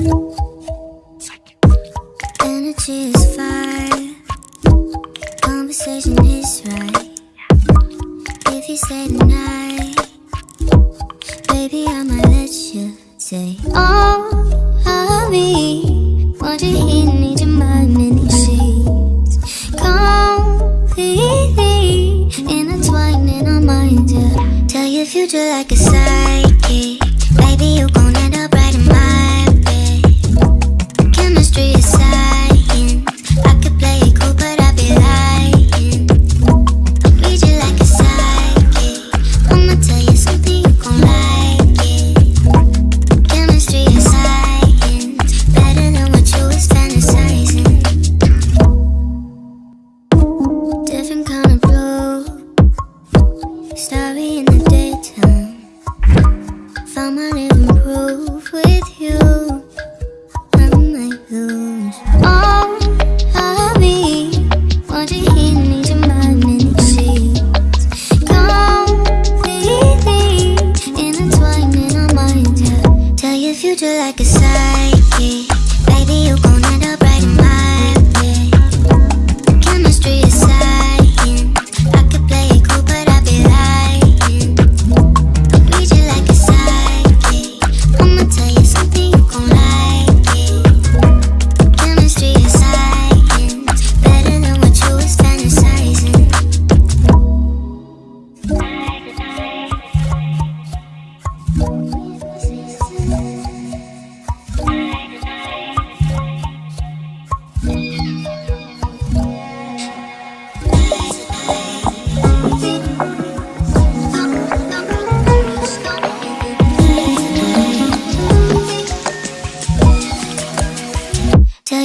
Energy is fire. Conversation is right. If you stay tonight Baby, I might let you say oh, all of me Want you here, need your mind in these sheets? Completely Intertwined in our minds, yeah. Tell your future like a sign. Starry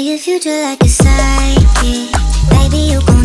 your future like a psychic. Baby, you gon'